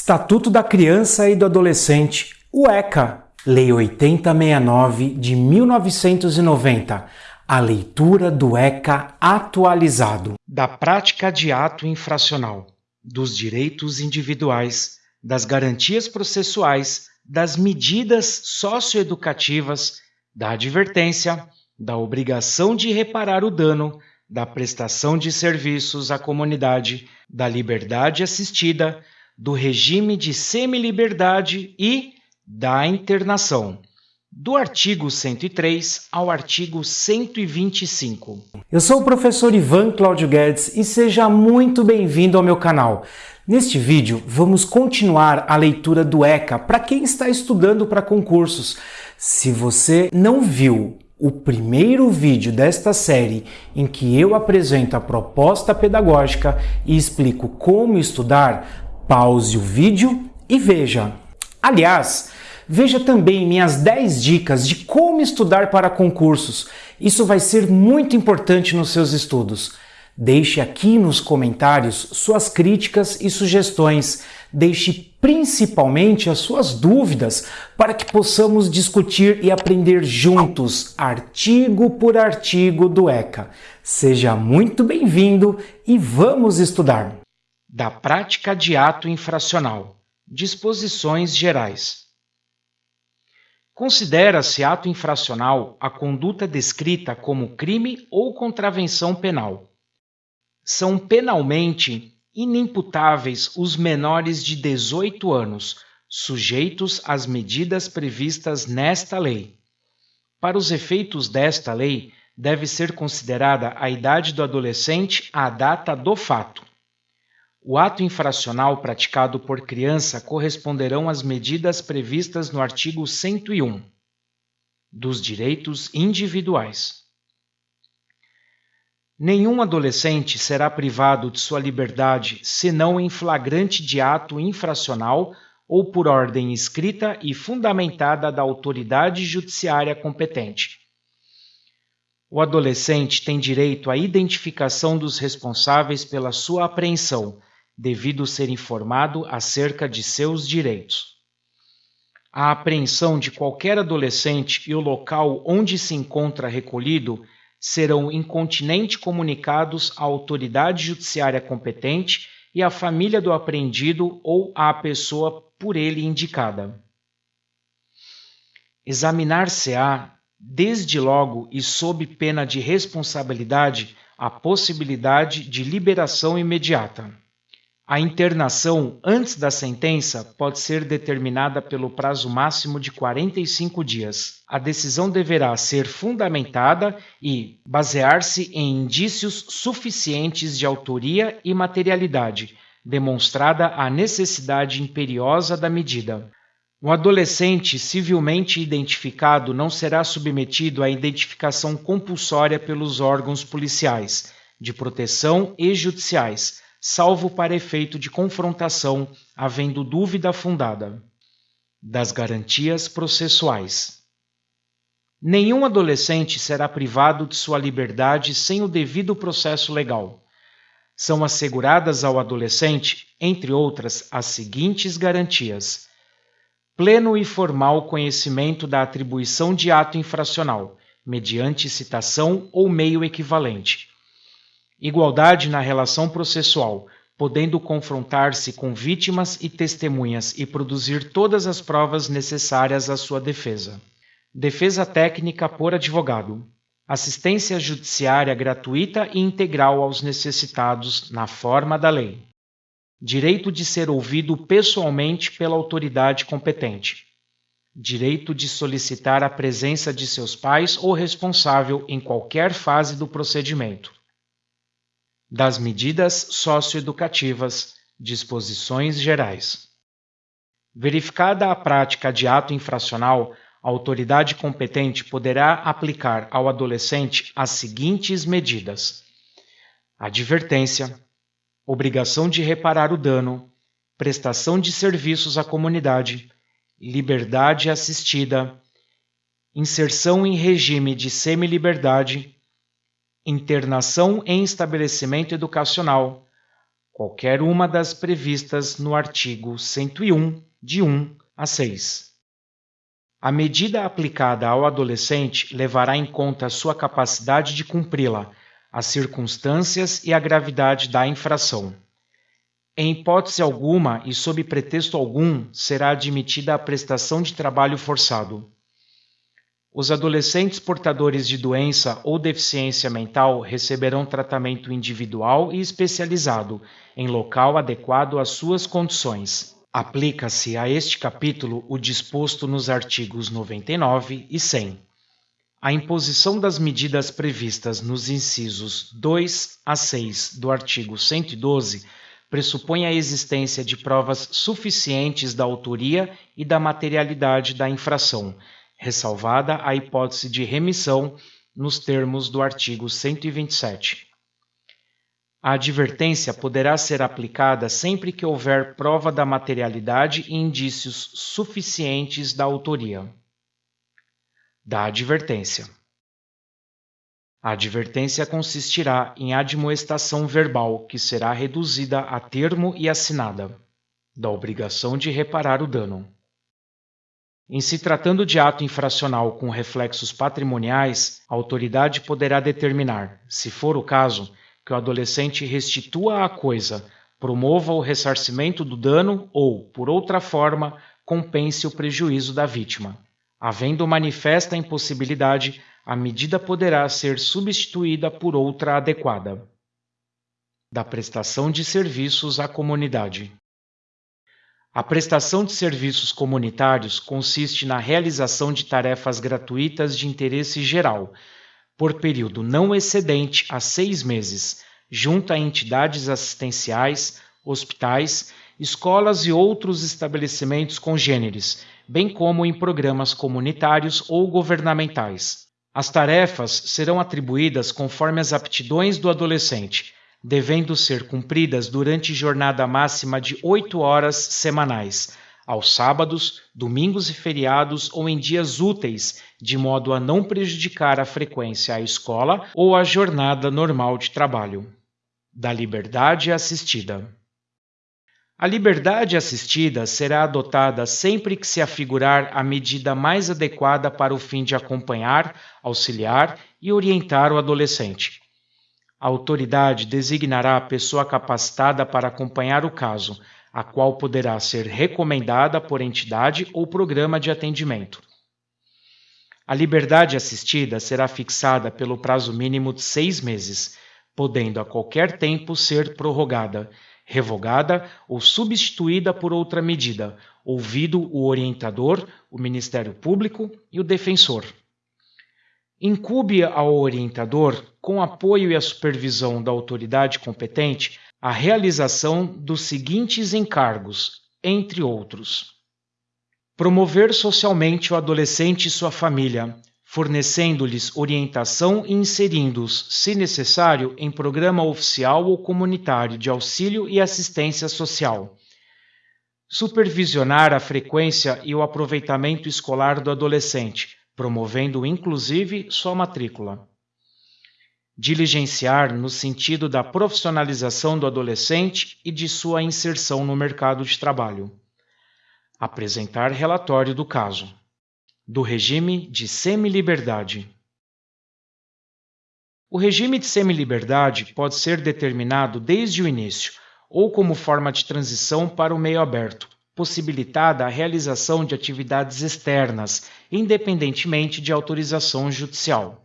Estatuto da Criança e do Adolescente, o ECA, Lei 8069 de 1990, a leitura do ECA atualizado. Da prática de ato infracional, dos direitos individuais, das garantias processuais, das medidas socioeducativas, da advertência, da obrigação de reparar o dano, da prestação de serviços à comunidade, da liberdade assistida, do regime de semi-liberdade e da internação, do artigo 103 ao artigo 125. Eu sou o professor Ivan Cláudio Guedes e seja muito bem-vindo ao meu canal. Neste vídeo, vamos continuar a leitura do ECA para quem está estudando para concursos. Se você não viu o primeiro vídeo desta série em que eu apresento a proposta pedagógica e explico como estudar, pause o vídeo e veja. Aliás, veja também minhas 10 dicas de como estudar para concursos. Isso vai ser muito importante nos seus estudos. Deixe aqui nos comentários suas críticas e sugestões. Deixe principalmente as suas dúvidas para que possamos discutir e aprender juntos, artigo por artigo do ECA. Seja muito bem-vindo e vamos estudar. Da prática de ato infracional. Disposições gerais. Considera-se ato infracional a conduta descrita como crime ou contravenção penal são penalmente inimputáveis os menores de 18 anos, sujeitos às medidas previstas nesta lei. Para os efeitos desta lei, deve ser considerada a idade do adolescente à data do fato. O ato infracional praticado por criança corresponderão às medidas previstas no artigo 101 dos direitos individuais. Nenhum adolescente será privado de sua liberdade senão em flagrante de ato infracional ou por ordem escrita e fundamentada da autoridade judiciária competente. O adolescente tem direito à identificação dos responsáveis pela sua apreensão, devido ser informado acerca de seus direitos. A apreensão de qualquer adolescente e o local onde se encontra recolhido serão incontinenti comunicados à autoridade judiciária competente e à família do apreendido ou à pessoa por ele indicada. Examinar-se-á, desde logo e sob pena de responsabilidade, a possibilidade de liberação imediata. A internação antes da sentença pode ser determinada pelo prazo máximo de 45 dias. A decisão deverá ser fundamentada e basear-se em indícios suficientes de autoria e materialidade, demonstrada a necessidade imperiosa da medida. O adolescente civilmente identificado não será submetido à identificação compulsória pelos órgãos policiais, de proteção e judiciais salvo para efeito de confrontação, havendo dúvida fundada. Das garantias processuais. Nenhum adolescente será privado de sua liberdade sem o devido processo legal. São asseguradas ao adolescente, entre outras, as seguintes garantias: pleno e formal conhecimento da atribuição de ato infracional, mediante citação ou meio equivalente Igualdade na relação processual, podendo confrontar-se com vítimas e testemunhas e produzir todas as provas necessárias à sua defesa. Defesa técnica por advogado. Assistência judiciária gratuita e integral aos necessitados, na forma da lei. Direito de ser ouvido pessoalmente pela autoridade competente. Direito de solicitar a presença de seus pais ou responsável em qualquer fase do procedimento das medidas socioeducativas, disposições gerais. Verificada a prática de ato infracional, a autoridade competente poderá aplicar ao adolescente as seguintes medidas: advertência, obrigação de reparar o dano, prestação de serviços à comunidade, liberdade assistida, inserção em regime de semi-liberdade internação em estabelecimento educacional, qualquer uma das previstas no artigo 101, de 1 a 6. A medida aplicada ao adolescente levará em conta sua capacidade de cumpri-la, as circunstâncias e a gravidade da infração. Em hipótese alguma e sob pretexto algum será admitida a prestação de trabalho forçado. Os adolescentes portadores de doença ou deficiência mental receberão tratamento individual e especializado, em local adequado às suas condições. Aplica-se a este capítulo o disposto nos artigos 99 e 100. A imposição das medidas previstas nos incisos 2 a 6 do artigo 112 pressupõe a existência de provas suficientes da autoria e da materialidade da infração, ressalvada a hipótese de remissão nos termos do artigo 127. A advertência poderá ser aplicada sempre que houver prova da materialidade e indícios suficientes da autoria. Da advertência. A advertência consistirá em admoestação verbal, que será reduzida a termo e assinada, da obrigação de reparar o dano. Em se tratando de ato infracional com reflexos patrimoniais, a autoridade poderá determinar, se for o caso, que o adolescente restitua a coisa, promova o ressarcimento do dano ou, por outra forma, compense o prejuízo da vítima. Havendo manifesta impossibilidade, a medida poderá ser substituída por outra adequada. Da prestação de serviços à comunidade. A prestação de serviços comunitários consiste na realização de tarefas gratuitas de interesse geral, por período não excedente a seis meses, junto a entidades assistenciais, hospitais, escolas e outros estabelecimentos congêneres, bem como em programas comunitários ou governamentais. As tarefas serão atribuídas conforme as aptidões do adolescente, devendo ser cumpridas durante jornada máxima de oito horas semanais, aos sábados, domingos e feriados ou em dias úteis, de modo a não prejudicar a frequência à escola ou a jornada normal de trabalho. Da liberdade assistida. A liberdade assistida será adotada sempre que se afigurar a medida mais adequada para o fim de acompanhar, auxiliar e orientar o adolescente. A autoridade designará a pessoa capacitada para acompanhar o caso, a qual poderá ser recomendada por entidade ou programa de atendimento. A liberdade assistida será fixada pelo prazo mínimo de seis meses, podendo a qualquer tempo ser prorrogada revogada ou substituída por outra medida, ouvido o orientador, o Ministério Público e o defensor. Incube ao orientador, com apoio e a supervisão da autoridade competente, a realização dos seguintes encargos, entre outros: promover socialmente o adolescente e sua família, fornecendo-lhes orientação e inserindo-os, se necessário, em programa oficial ou comunitário de auxílio e assistência social. Supervisionar a frequência e o aproveitamento escolar do adolescente, promovendo inclusive sua matrícula. Diligenciar no sentido da profissionalização do adolescente e de sua inserção no mercado de trabalho. Apresentar relatório do caso do regime de semi-liberdade. O regime de semi-liberdade pode ser determinado desde o início ou como forma de transição para o meio aberto, possibilitada a realização de atividades externas, independentemente de autorização judicial.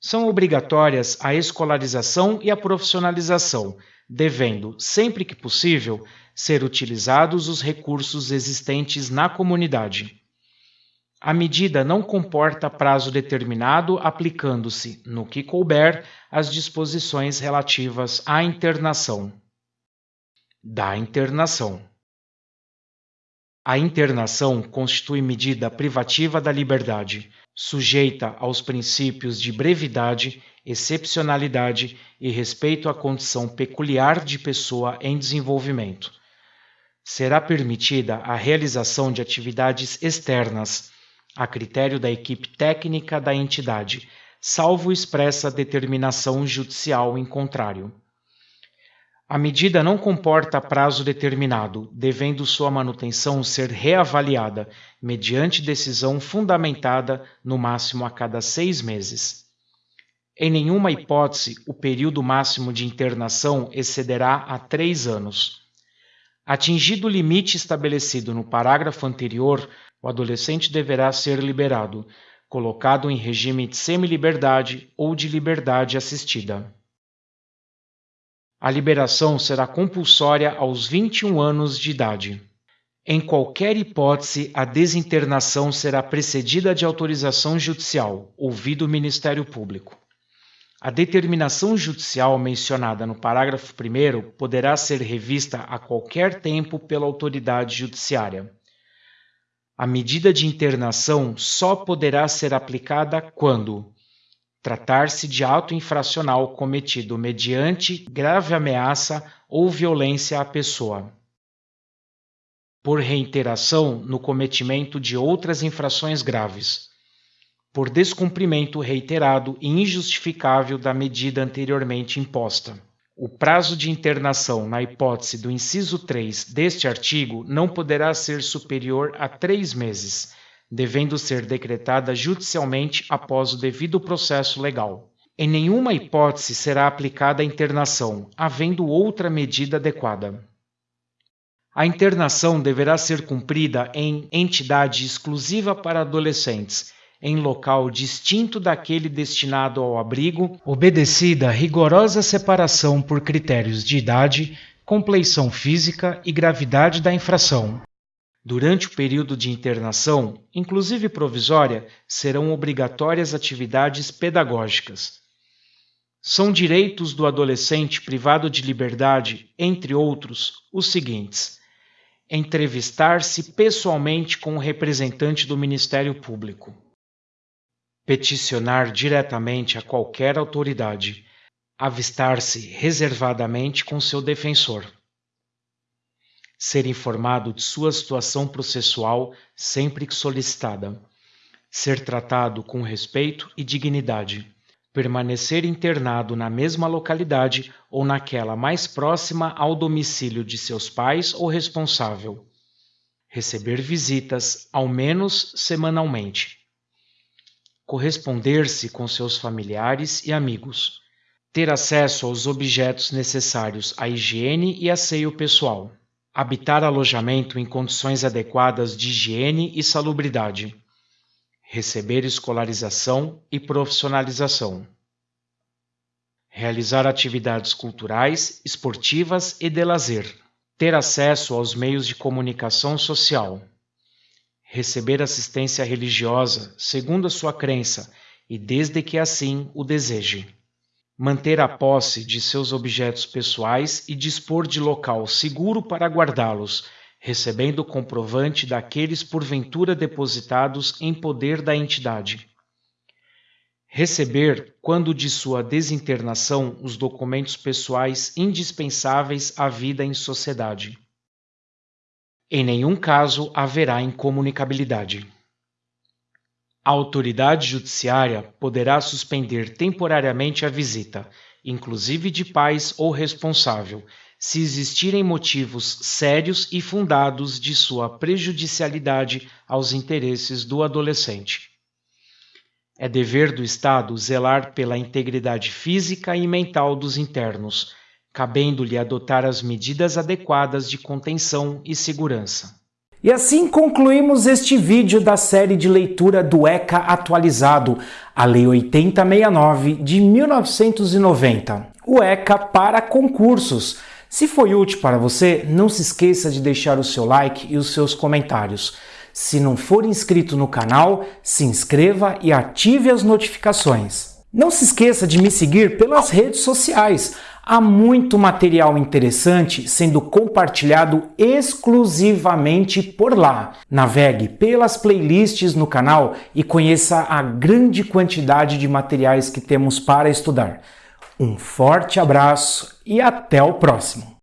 São obrigatórias a escolarização e a profissionalização, devendo, sempre que possível, ser utilizados os recursos existentes na comunidade. A medida não comporta prazo determinado, aplicando-se, no que couber, as disposições relativas à internação. Da internação. A internação constitui medida privativa da liberdade, sujeita aos princípios de brevidade, excepcionalidade e respeito à condição peculiar de pessoa em desenvolvimento. Será permitida a realização de atividades externas a critério da equipe técnica da entidade, salvo expressa determinação judicial em contrário. A medida não comporta prazo determinado, devendo sua manutenção ser reavaliada, mediante decisão fundamentada no máximo a cada seis meses. Em nenhuma hipótese, o período máximo de internação excederá a três anos. Atingido o limite estabelecido no parágrafo anterior, o adolescente deverá ser liberado, colocado em regime de semi-liberdade ou de liberdade assistida. A liberação será compulsória aos 21 anos de idade. Em qualquer hipótese, a desinternação será precedida de autorização judicial, ouvido o Ministério Público. A determinação judicial mencionada no parágrafo 1 poderá ser revista a qualquer tempo pela autoridade judiciária. A medida de internação só poderá ser aplicada quando tratar-se de ato infracional cometido mediante grave ameaça ou violência à pessoa. Por reiteração no cometimento de outras infrações graves. Por descumprimento reiterado e injustificável da medida anteriormente imposta. O prazo de internação, na hipótese do inciso 3 deste artigo, não poderá ser superior a três meses devendo ser decretada judicialmente após o devido processo legal. Em nenhuma hipótese será aplicada a internação, havendo outra medida adequada. A internação deverá ser cumprida em entidade exclusiva para adolescentes, em local distinto daquele destinado ao abrigo, obedecida rigorosa separação por critérios de idade, compleição física e gravidade da infração. Durante o período de internação, inclusive provisória, serão obrigatórias atividades pedagógicas. São direitos do adolescente privado de liberdade, entre outros, os seguintes: entrevistar-se pessoalmente com o representante do Ministério Público, peticionar diretamente a qualquer autoridade, avistar-se reservadamente com seu defensor ser informado de sua situação processual sempre que solicitada, ser tratado com respeito e dignidade, permanecer internado na mesma localidade ou naquela mais próxima ao domicílio de seus pais ou responsável, receber visitas, ao menos semanalmente, corresponder-se com seus familiares e amigos, ter acesso aos objetos necessários à higiene e asseio pessoal habitar alojamento em condições adequadas de higiene e salubridade, receber escolarização e profissionalização, realizar atividades culturais, esportivas e de lazer, ter acesso aos meios de comunicação social, receber assistência religiosa segundo a sua crença e desde que assim o deseje manter a posse de seus objetos pessoais e dispor de local seguro para guardá-los, recebendo comprovante daqueles porventura depositados em poder da entidade. Receber, quando de sua desinternação, os documentos pessoais indispensáveis à vida em sociedade. Em nenhum caso haverá incomunicabilidade. A autoridade judiciária poderá suspender temporariamente a visita, inclusive de pais ou responsável, se existirem motivos sérios e fundados de sua prejudicialidade aos interesses do adolescente. É dever do Estado zelar pela integridade física e mental dos internos, cabendo-lhe adotar as medidas adequadas de contenção e segurança. E assim concluímos este vídeo da série de leitura do ECA atualizado, a Lei 8069 de 1990, o ECA para concursos. Se foi útil para você, não se esqueça de deixar o seu like e os seus comentários. Se não for inscrito no canal, se inscreva e ative as notificações. Não se esqueça de me seguir pelas redes sociais. Há muito material interessante sendo compartilhado exclusivamente por lá. Navegue pelas playlists no canal e conheça a grande quantidade de materiais que temos para estudar. Um forte abraço e até o próximo!